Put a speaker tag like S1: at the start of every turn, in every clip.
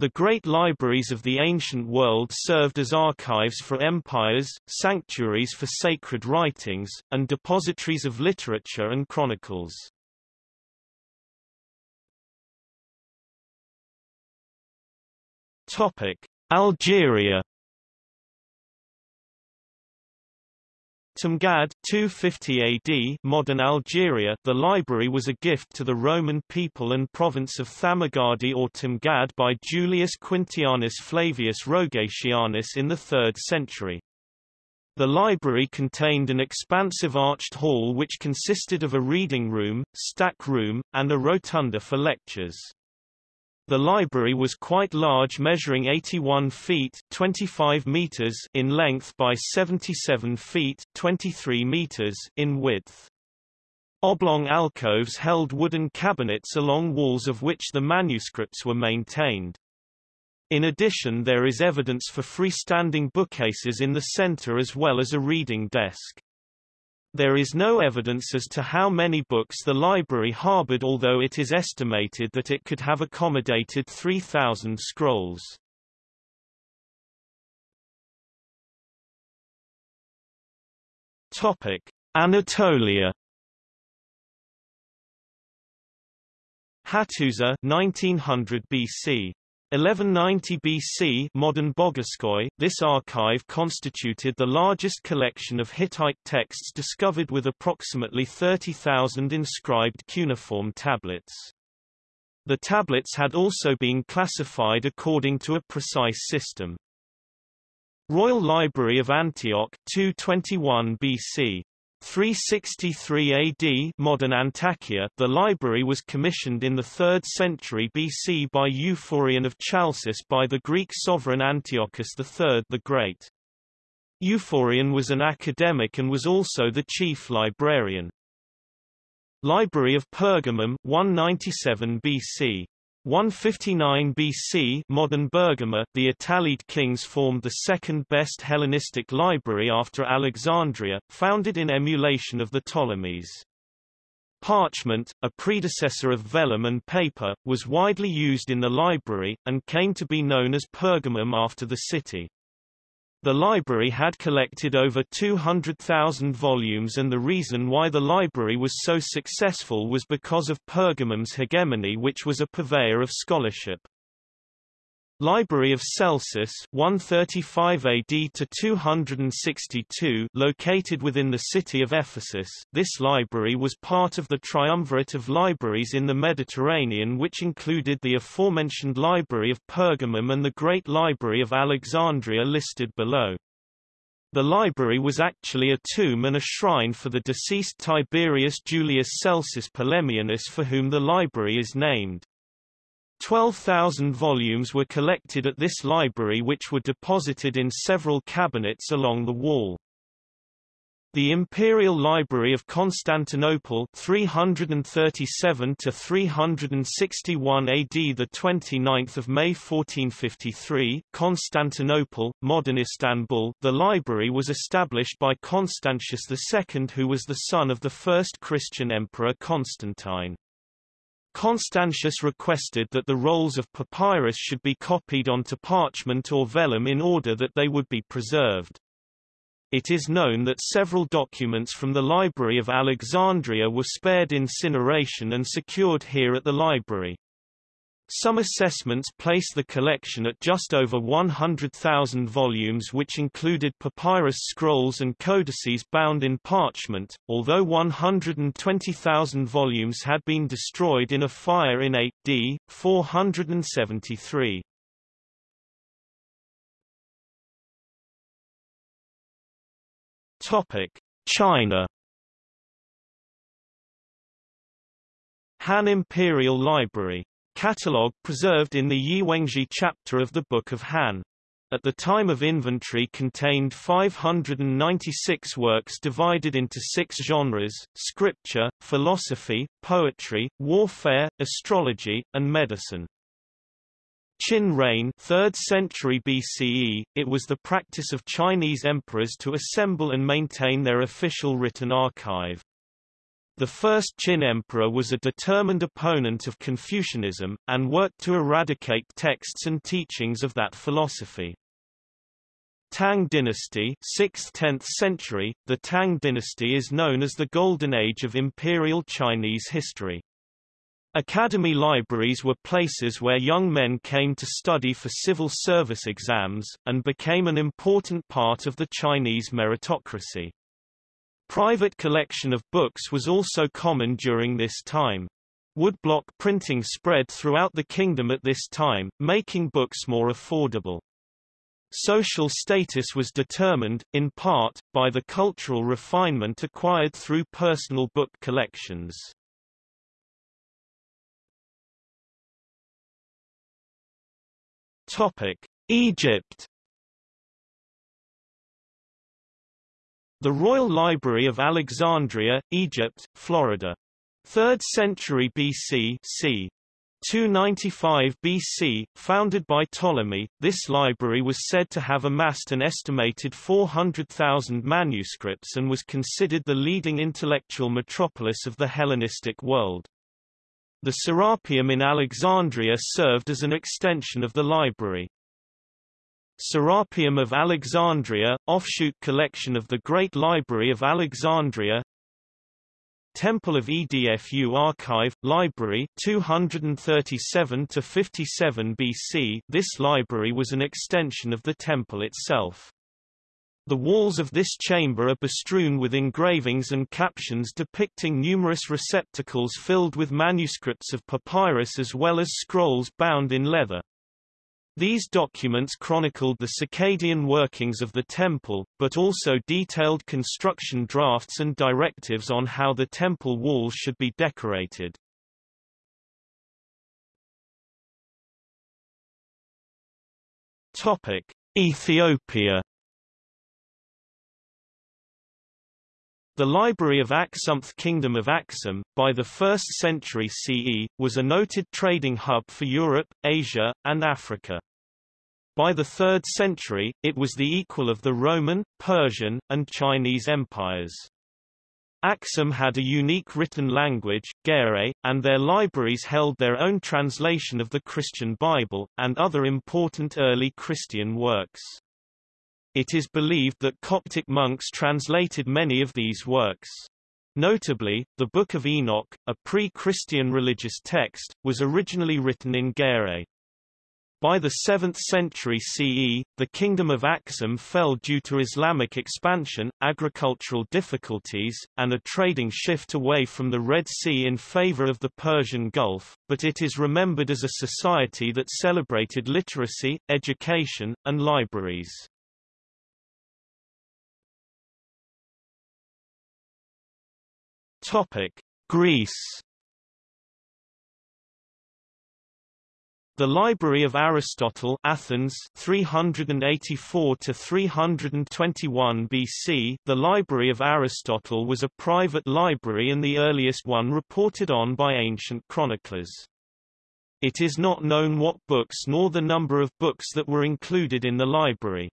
S1: The great libraries of the ancient world served as archives for empires, sanctuaries for sacred writings, and depositories of literature and chronicles. Topic: Algeria Timgad 250 AD modern Algeria the library was a gift to the Roman people and province of Thamagadi or Timgad by Julius Quintianus Flavius Rogatianus in the 3rd century. The library contained an expansive arched hall which consisted of a reading room, stack room, and a rotunda for lectures. The library was quite large measuring 81 feet 25 meters in length by 77 feet 23 meters in width. Oblong alcoves held wooden cabinets along walls of which the manuscripts were maintained. In addition there is evidence for freestanding bookcases in the center as well as a reading desk. There is no evidence as to how many books the library harbored although it is estimated that it could have accommodated 3,000 scrolls. Topic: Anatolia. Hattusa 1900 BC 1190 BC modern Boğazköy, this archive constituted the largest collection of Hittite texts discovered with approximately 30,000 inscribed cuneiform tablets. The tablets had also been classified according to a precise system. Royal Library of Antioch 221 BC 363 AD modern Antakya, the library was commissioned in the 3rd century BC by Euphorion of Chalcis by the Greek sovereign Antiochus III the Great. Euphorion was an academic and was also the chief librarian. Library of Pergamum 197 BC 159 BC modern Bergama, the Attalid kings formed the second-best Hellenistic library after Alexandria, founded in emulation of the Ptolemies. Parchment, a predecessor of vellum and paper, was widely used in the library, and came to be known as Pergamum after the city. The library had collected over 200,000 volumes and the reason why the library was so successful was because of Pergamum's hegemony which was a purveyor of scholarship. Library of Celsus 135 AD to 262 located within the city of Ephesus, this library was part of the triumvirate of libraries in the Mediterranean which included the aforementioned Library of Pergamum and the Great Library of Alexandria listed below. The library was actually a tomb and a shrine for the deceased Tiberius Julius Celsus Polemianus for whom the library is named. 12,000 volumes were collected at this library which were deposited in several cabinets along the wall. The Imperial Library of Constantinople 337 to 361 AD the 29th of May 1453 Constantinople modern Istanbul the library was established by Constantius II who was the son of the first Christian emperor Constantine Constantius requested that the rolls of papyrus should be copied onto parchment or vellum in order that they would be preserved. It is known that several documents from the Library of Alexandria were spared incineration and secured here at the library. Some assessments place the collection at just over 100,000 volumes which included papyrus scrolls and codices bound in parchment, although 120,000 volumes had been destroyed in a fire in AD 473. China Han Imperial Library Catalogue preserved in the Yiwenzhi chapter of the Book of Han. At the time of inventory contained 596 works divided into six genres, scripture, philosophy, poetry, warfare, astrology, and medicine. Qin reign 3rd century BCE, it was the practice of Chinese emperors to assemble and maintain their official written archive. The first Qin emperor was a determined opponent of Confucianism, and worked to eradicate texts and teachings of that philosophy. Tang dynasty 6th–10th century, the Tang dynasty is known as the Golden Age of Imperial Chinese history. Academy libraries were places where young men came to study for civil service exams, and became an important part of the Chinese meritocracy. Private collection of books was also common during this time. Woodblock printing spread throughout the kingdom at this time, making books more affordable. Social status was determined, in part, by the cultural refinement acquired through personal book collections. Egypt The Royal Library of Alexandria, Egypt, Florida. 3rd century BC c. 295 BC, founded by Ptolemy, this library was said to have amassed an estimated 400,000 manuscripts and was considered the leading intellectual metropolis of the Hellenistic world. The Serapeum in Alexandria served as an extension of the library. Serapeum of Alexandria, offshoot collection of the Great Library of Alexandria Temple of Edfu Archive, Library 237 to 57 BC This library was an extension of the temple itself. The walls of this chamber are bestrewn with engravings and captions depicting numerous receptacles filled with manuscripts of papyrus as well as scrolls bound in leather. These documents chronicled the circadian workings of the temple, but also detailed construction drafts and directives on how the temple walls should be decorated. Topic: Ethiopia The Library of Aksumth Kingdom of Aksum, by the 1st century CE, was a noted trading hub for Europe, Asia, and Africa. By the 3rd century, it was the equal of the Roman, Persian, and Chinese empires. Aksum had a unique written language, Gere, and their libraries held their own translation of the Christian Bible, and other important early Christian works. It is believed that Coptic monks translated many of these works. Notably, the Book of Enoch, a pre-Christian religious text, was originally written in Gere. By the 7th century CE, the Kingdom of Aksum fell due to Islamic expansion, agricultural difficulties, and a trading shift away from the Red Sea in favor of the Persian Gulf, but it is remembered as a society that celebrated literacy, education, and libraries. Greece The Library of Aristotle Athens 384 to 321 BC The Library of Aristotle was a private library and the earliest one reported on by ancient chroniclers. It is not known what books nor the number of books that were included in the library.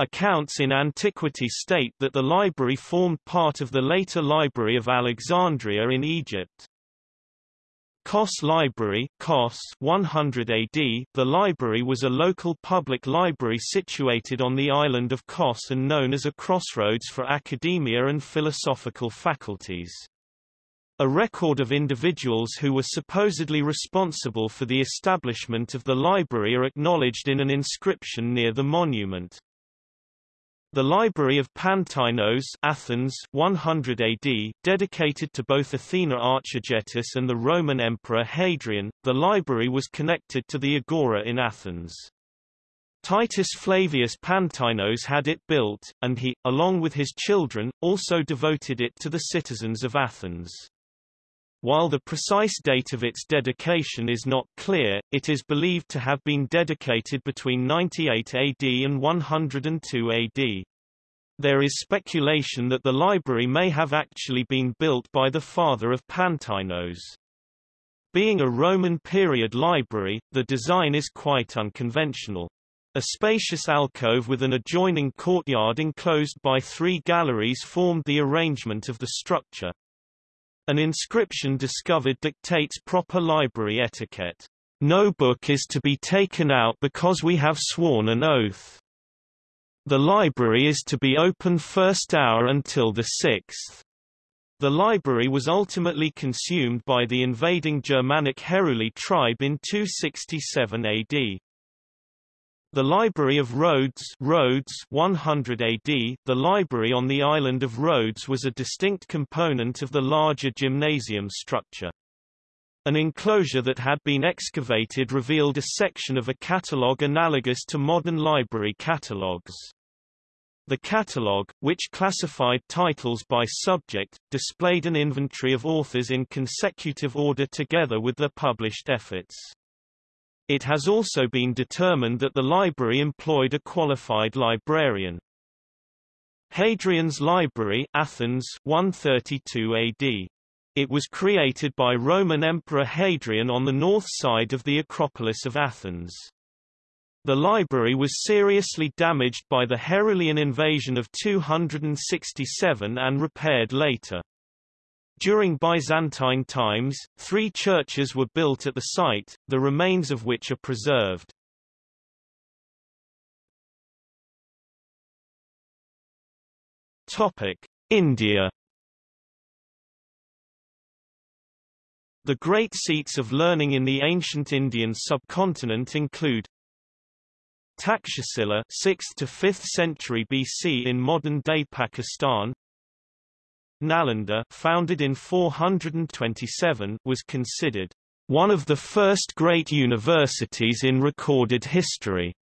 S1: Accounts in antiquity state that the library formed part of the later Library of Alexandria in Egypt. Kos Library Kos 100 AD The library was a local public library situated on the island of Kos and known as a crossroads for academia and philosophical faculties. A record of individuals who were supposedly responsible for the establishment of the library are acknowledged in an inscription near the monument. The Library of Pantainos Athens 100 AD, dedicated to both Athena Archegetus and the Roman Emperor Hadrian, the library was connected to the Agora in Athens. Titus Flavius Pantainos had it built, and he, along with his children, also devoted it to the citizens of Athens. While the precise date of its dedication is not clear, it is believed to have been dedicated between 98 AD and 102 AD. There is speculation that the library may have actually been built by the father of Pantainos. Being a Roman period library, the design is quite unconventional. A spacious alcove with an adjoining courtyard enclosed by three galleries formed the arrangement of the structure. An inscription discovered dictates proper library etiquette. No book is to be taken out because we have sworn an oath. The library is to be open first hour until the sixth. The library was ultimately consumed by the invading Germanic Heruli tribe in 267 AD. The Library of Rhodes, Rhodes 100 AD, the library on the island of Rhodes was a distinct component of the larger gymnasium structure. An enclosure that had been excavated revealed a section of a catalogue analogous to modern library catalogues. The catalogue, which classified titles by subject, displayed an inventory of authors in consecutive order together with their published efforts. It has also been determined that the library employed a qualified librarian. Hadrian's Library Athens 132 AD it was created by Roman Emperor Hadrian on the north side of the Acropolis of Athens. The library was seriously damaged by the Herulian invasion of 267 and repaired later. During Byzantine times, three churches were built at the site, the remains of which are preserved. Topic: India The great seats of learning in the ancient Indian subcontinent include Takshashila 6th to 5th century BC in modern-day Pakistan Nalanda founded in 427 was considered one of the first great universities in recorded history.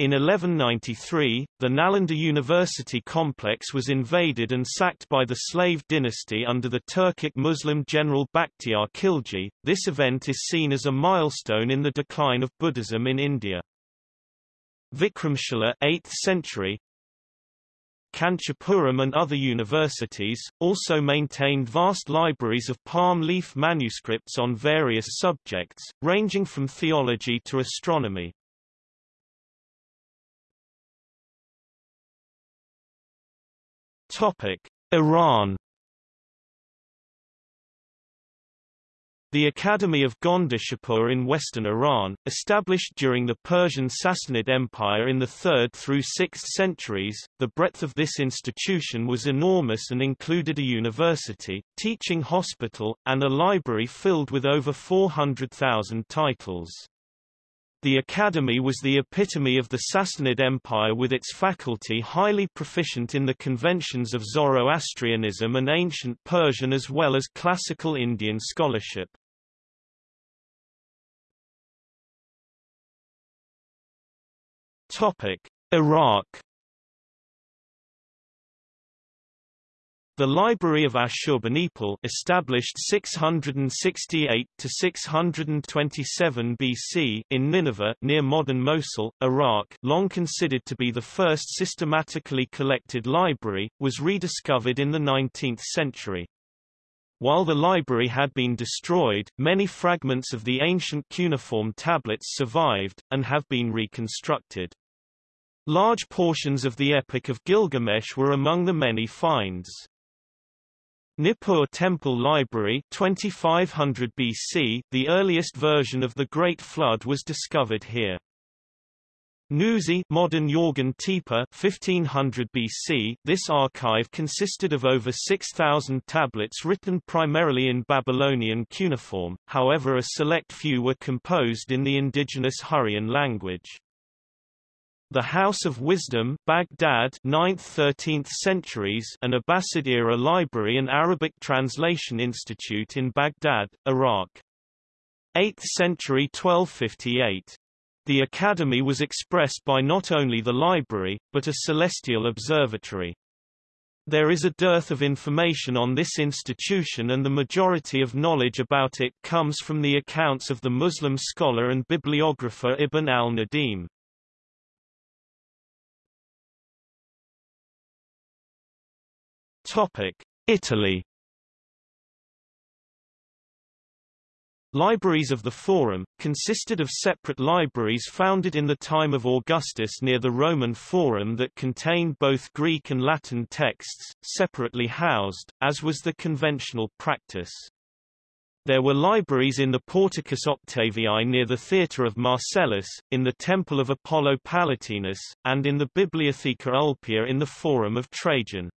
S1: In 1193, the Nalanda University complex was invaded and sacked by the slave dynasty under the Turkic Muslim general Bakhtiar Khilji. This event is seen as a milestone in the decline of Buddhism in India. Vikramshila 8th century, Kanchipuram and other universities, also maintained vast libraries of palm leaf manuscripts on various subjects, ranging from theology to astronomy. Iran The Academy of Gondishapur in western Iran, established during the Persian Sassanid Empire in the 3rd through 6th centuries, the breadth of this institution was enormous and included a university, teaching hospital, and a library filled with over 400,000 titles. The academy was the epitome of the Sassanid Empire with its faculty highly proficient in the conventions of Zoroastrianism and ancient Persian as well as classical Indian scholarship. Iraq The Library of Ashurbanipal established 668 to 627 BC in Nineveh near modern Mosul, Iraq, long considered to be the first systematically collected library, was rediscovered in the 19th century. While the library had been destroyed, many fragments of the ancient cuneiform tablets survived, and have been reconstructed. Large portions of the Epic of Gilgamesh were among the many finds. Nippur Temple Library 2500 BC, the earliest version of the Great Flood was discovered here. Nuzi modern Yorgan Tepe 1500 BC, this archive consisted of over 6,000 tablets written primarily in Babylonian cuneiform, however a select few were composed in the indigenous Hurrian language. The House of Wisdom Baghdad 9th-13th centuries an Abbasid-era library and Arabic Translation Institute in Baghdad, Iraq. 8th century 1258. The academy was expressed by not only the library, but a celestial observatory. There is a dearth of information on this institution and the majority of knowledge about it comes from the accounts of the Muslim scholar and bibliographer Ibn al-Nadim. Topic: Italy. Libraries of the Forum, consisted of separate libraries founded in the time of Augustus near the Roman Forum that contained both Greek and Latin texts, separately housed, as was the conventional practice. There were libraries in the Porticus Octavii near the Theatre of Marcellus, in the Temple of Apollo Palatinus, and in the Bibliotheca Ulpia in the Forum of Trajan.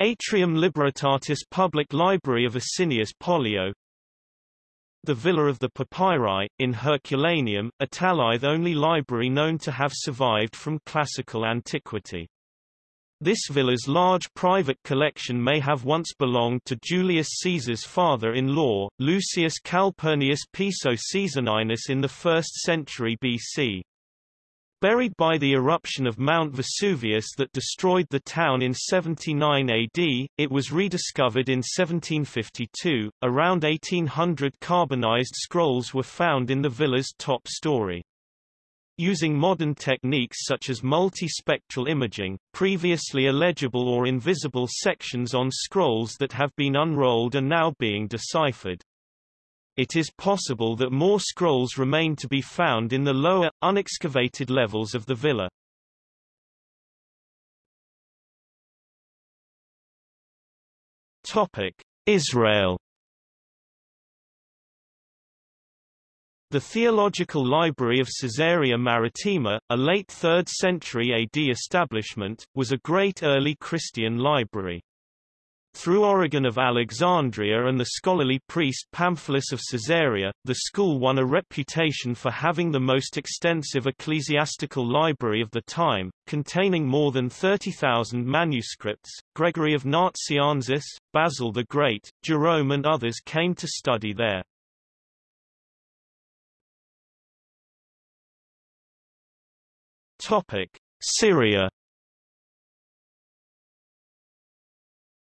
S1: Atrium Libertatis Public Library of Asinius Pollio, the Villa of the Papyri, in Herculaneum, a the only library known to have survived from classical antiquity. This villa's large private collection may have once belonged to Julius Caesar's father-in-law, Lucius Calpurnius Piso Caesoninus in the 1st century BC. Buried by the eruption of Mount Vesuvius that destroyed the town in 79 AD, it was rediscovered in 1752. Around 1800 carbonized scrolls were found in the villa's top story. Using modern techniques such as multispectral imaging, previously illegible or invisible sections on scrolls that have been unrolled are now being deciphered. It is possible that more scrolls remain to be found in the lower, unexcavated levels of the villa. Topic: Israel. The Theological Library of Caesarea Maritima, a late 3rd century AD establishment, was a great early Christian library. Through Origen of Alexandria and the scholarly priest Pamphilus of Caesarea, the school won a reputation for having the most extensive ecclesiastical library of the time, containing more than 30,000 manuscripts. Gregory of Nazianzus, Basil the Great, Jerome and others came to study there. Topic: Syria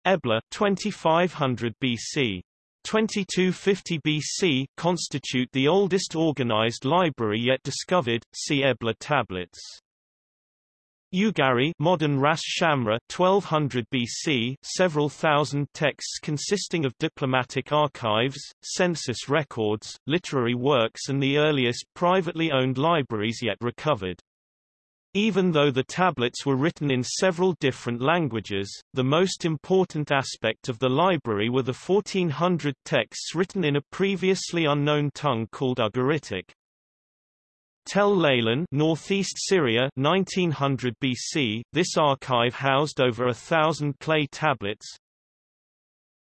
S1: Ebla 2500 BC 2250 BC constitute the oldest organized library yet discovered. See Ebla tablets. Ugarit modern Ras Shamra 1200 BC several thousand texts consisting of diplomatic archives, census records, literary works and the earliest privately owned libraries yet recovered. Even though the tablets were written in several different languages, the most important aspect of the library were the 1400 texts written in a previously unknown tongue called Ugaritic. Tel Leilan, northeast Syria, 1900 BC. This archive housed over a thousand clay tablets,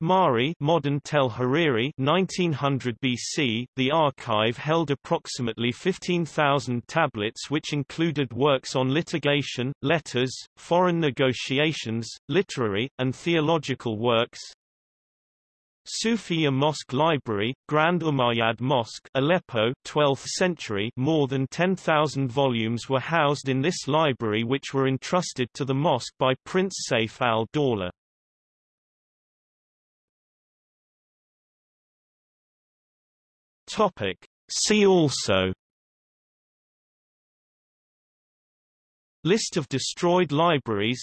S1: Mari modern Tel Hariri 1900 BC, the archive held approximately 15,000 tablets which included works on litigation, letters, foreign negotiations, literary, and theological works. Sufiya Mosque Library, Grand Umayyad Mosque Aleppo 12th century more than 10,000 volumes were housed in this library which were entrusted to the mosque by Prince Saif al-Dawla. Topic. See also. List of destroyed libraries.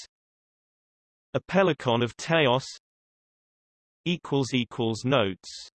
S1: Apellicon of Teos. Notes